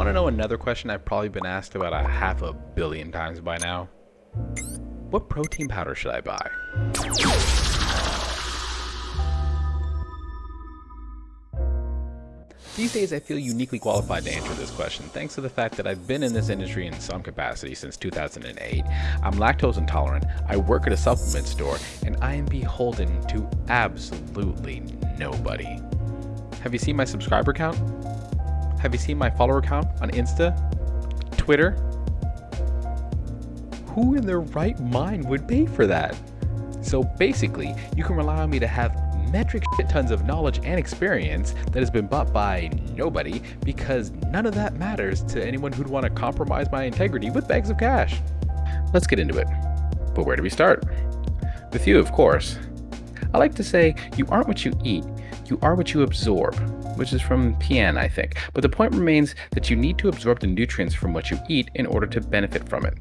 Want to know another question I've probably been asked about a half a billion times by now? What protein powder should I buy? These days, I feel uniquely qualified to answer this question thanks to the fact that I've been in this industry in some capacity since 2008. I'm lactose intolerant, I work at a supplement store, and I am beholden to absolutely nobody. Have you seen my subscriber count? Have you seen my follower count on Insta? Twitter? Who in their right mind would pay for that? So basically, you can rely on me to have metric shit tons of knowledge and experience that has been bought by nobody because none of that matters to anyone who'd want to compromise my integrity with bags of cash. Let's get into it. But where do we start? With you, of course. I like to say, you aren't what you eat, you are what you absorb, which is from PN, I think. But the point remains that you need to absorb the nutrients from what you eat in order to benefit from it.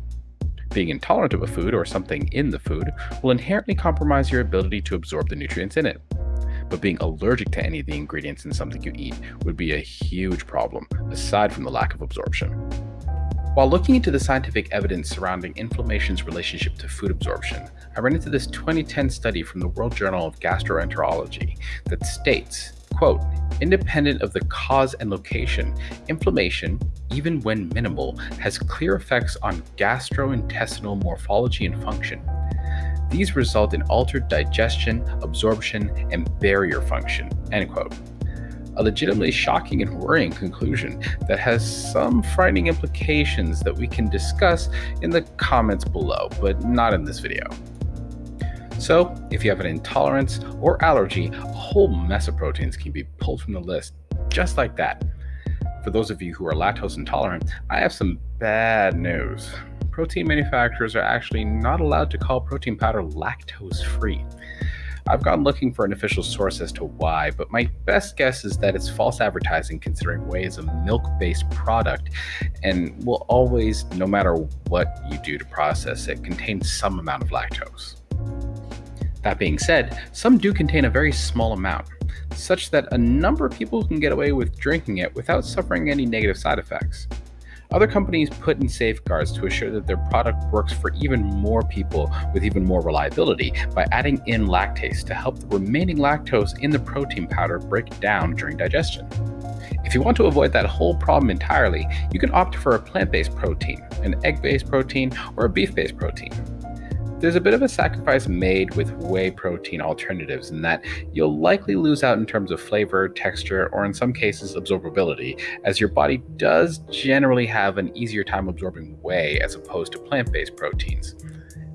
Being intolerant of a food or something in the food will inherently compromise your ability to absorb the nutrients in it but being allergic to any of the ingredients in something you eat would be a huge problem, aside from the lack of absorption. While looking into the scientific evidence surrounding inflammation's relationship to food absorption, I ran into this 2010 study from the World Journal of Gastroenterology that states, quote, independent of the cause and location, inflammation, even when minimal, has clear effects on gastrointestinal morphology and function. These result in altered digestion, absorption, and barrier function. End quote. A legitimately shocking and worrying conclusion that has some frightening implications that we can discuss in the comments below, but not in this video. So, if you have an intolerance or allergy, a whole mess of proteins can be pulled from the list, just like that. For those of you who are lactose intolerant, I have some bad news protein manufacturers are actually not allowed to call protein powder lactose free. I've gone looking for an official source as to why, but my best guess is that it's false advertising considering whey is a milk based product and will always, no matter what you do to process it, contain some amount of lactose. That being said, some do contain a very small amount, such that a number of people can get away with drinking it without suffering any negative side effects. Other companies put in safeguards to assure that their product works for even more people with even more reliability by adding in lactase to help the remaining lactose in the protein powder break down during digestion. If you want to avoid that whole problem entirely, you can opt for a plant based protein, an egg based protein, or a beef based protein. There's a bit of a sacrifice made with whey protein alternatives in that you'll likely lose out in terms of flavor, texture, or in some cases absorbability, as your body does generally have an easier time absorbing whey as opposed to plant based proteins.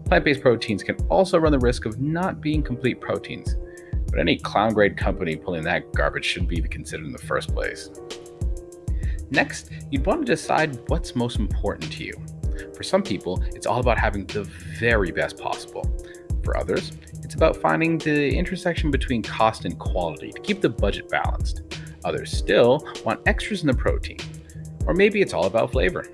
Plant based proteins can also run the risk of not being complete proteins, but any clown grade company pulling that garbage shouldn't be considered in the first place. Next, you'd want to decide what's most important to you. For some people, it's all about having the very best possible. For others, it's about finding the intersection between cost and quality to keep the budget balanced. Others still want extras in the protein. Or maybe it's all about flavor.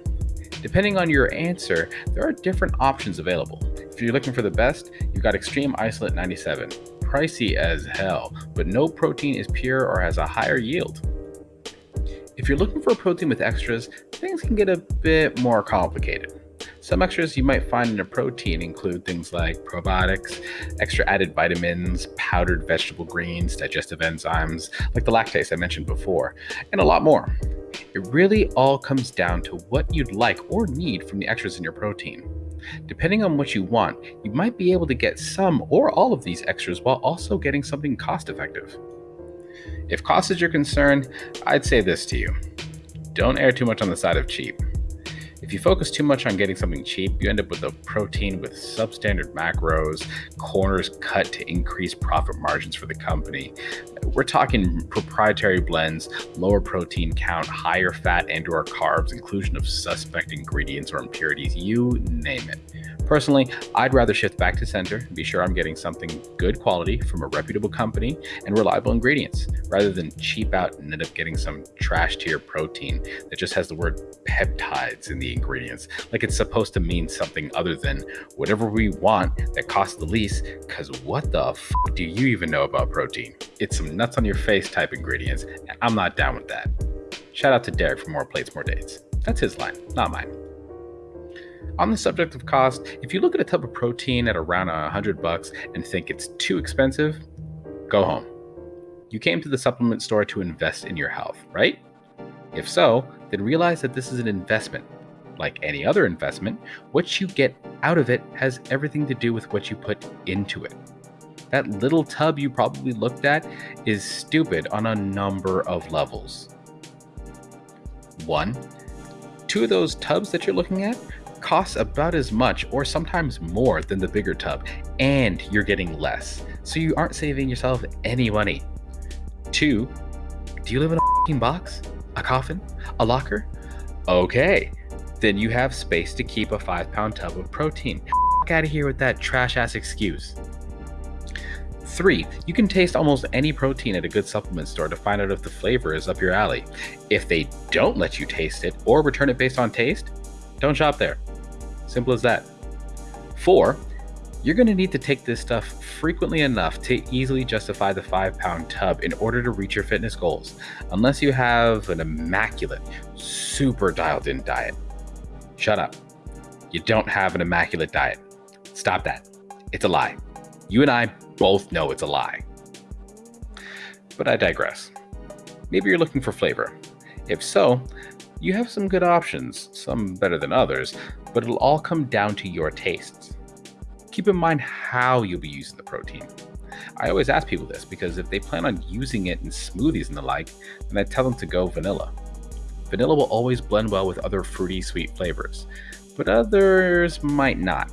Depending on your answer, there are different options available. If you're looking for the best, you've got Extreme Isolate 97. Pricey as hell, but no protein is pure or has a higher yield. If you're looking for a protein with extras, things can get a bit more complicated. Some extras you might find in a protein include things like probiotics, extra added vitamins, powdered vegetable greens, digestive enzymes, like the lactase I mentioned before, and a lot more. It really all comes down to what you'd like or need from the extras in your protein. Depending on what you want, you might be able to get some or all of these extras while also getting something cost effective. If cost is your concern, I'd say this to you don't err too much on the side of cheap. If you focus too much on getting something cheap, you end up with a protein with substandard macros, corners cut to increase profit margins for the company. We're talking proprietary blends, lower protein count, higher fat and or carbs, inclusion of suspect ingredients or impurities, you name it. Personally, I'd rather shift back to center and be sure I'm getting something good quality from a reputable company and reliable ingredients, rather than cheap out and end up getting some trash tier protein that just has the word peptides in the ingredients, like it's supposed to mean something other than whatever we want that costs the least, because what the f do you even know about protein? It's some nuts on your face type ingredients, and I'm not down with that. Shout out to Derek for more plates, more dates. That's his line, not mine. On the subject of cost, if you look at a tub of protein at around a hundred bucks and think it's too expensive, go home. You came to the supplement store to invest in your health, right? If so, then realize that this is an investment. Like any other investment, what you get out of it has everything to do with what you put into it. That little tub you probably looked at is stupid on a number of levels. One, two of those tubs that you're looking at costs about as much or sometimes more than the bigger tub, and you're getting less. So you aren't saving yourself any money. Two, do you live in a box? A coffin? A locker? Okay, then you have space to keep a five pound tub of protein. Get out of here with that trash ass excuse. Three, you can taste almost any protein at a good supplement store to find out if the flavor is up your alley. If they don't let you taste it or return it based on taste, don't shop there. Simple as that. Four, you're going to need to take this stuff frequently enough to easily justify the 5 pound tub in order to reach your fitness goals, unless you have an immaculate, super dialed in diet. Shut up. You don't have an immaculate diet. Stop that. It's a lie. You and I both know it's a lie. But I digress. Maybe you're looking for flavor. If so, you have some good options, some better than others, but it'll all come down to your tastes. Keep in mind how you'll be using the protein. I always ask people this because if they plan on using it in smoothies and the like, then I tell them to go vanilla. Vanilla will always blend well with other fruity sweet flavors, but others might not.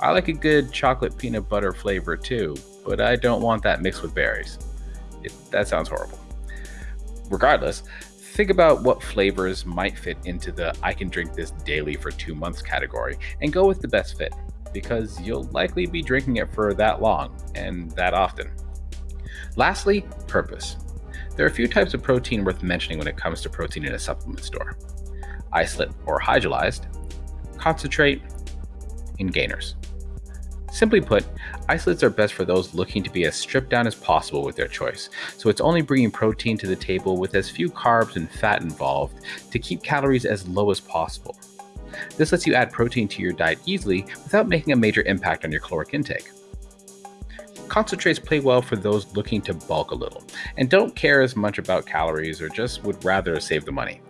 I like a good chocolate peanut butter flavor too, but I don't want that mixed with berries. It, that sounds horrible. Regardless, think about what flavors might fit into the I can drink this daily for two months category and go with the best fit, because you'll likely be drinking it for that long and that often. Lastly, purpose. There are a few types of protein worth mentioning when it comes to protein in a supplement store isolate or hydrolyzed, concentrate, and gainers. Simply put, isolates are best for those looking to be as stripped down as possible with their choice, so it's only bringing protein to the table with as few carbs and fat involved to keep calories as low as possible. This lets you add protein to your diet easily without making a major impact on your caloric intake. Concentrates play well for those looking to bulk a little and don't care as much about calories or just would rather save the money.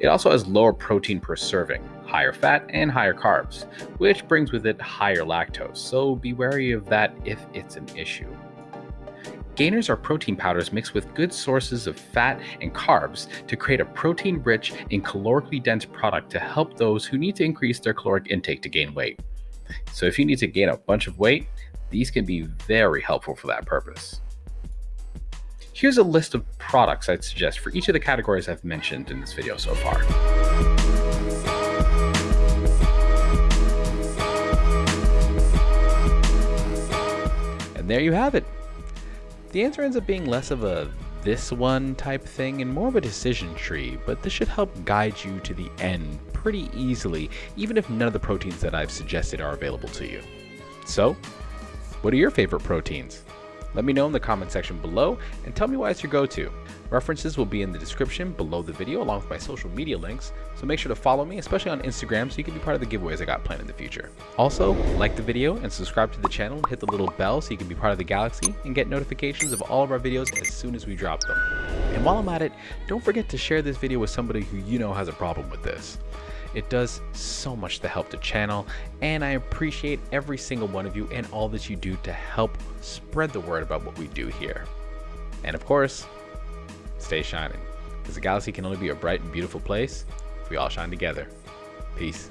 It also has lower protein per serving, higher fat, and higher carbs, which brings with it higher lactose, so be wary of that if it's an issue. Gainers are protein powders mixed with good sources of fat and carbs to create a protein rich and calorically dense product to help those who need to increase their caloric intake to gain weight. So, if you need to gain a bunch of weight, these can be very helpful for that purpose. Here's a list of products I'd suggest for each of the categories I've mentioned in this video so far. And there you have it. The answer ends up being less of a this one type thing and more of a decision tree, but this should help guide you to the end pretty easily, even if none of the proteins that I've suggested are available to you. So, what are your favorite proteins? Let me know in the comment section below and tell me why it's your go-to. References will be in the description below the video along with my social media links, so make sure to follow me, especially on Instagram so you can be part of the giveaways I got planned in the future. Also, like the video and subscribe to the channel and hit the little bell so you can be part of the galaxy and get notifications of all of our videos as soon as we drop them. And while I'm at it, don't forget to share this video with somebody who you know has a problem with this. It does so much to help the channel, and I appreciate every single one of you and all that you do to help spread the word about what we do here. And of course, stay shining, because the galaxy can only be a bright and beautiful place if we all shine together. Peace.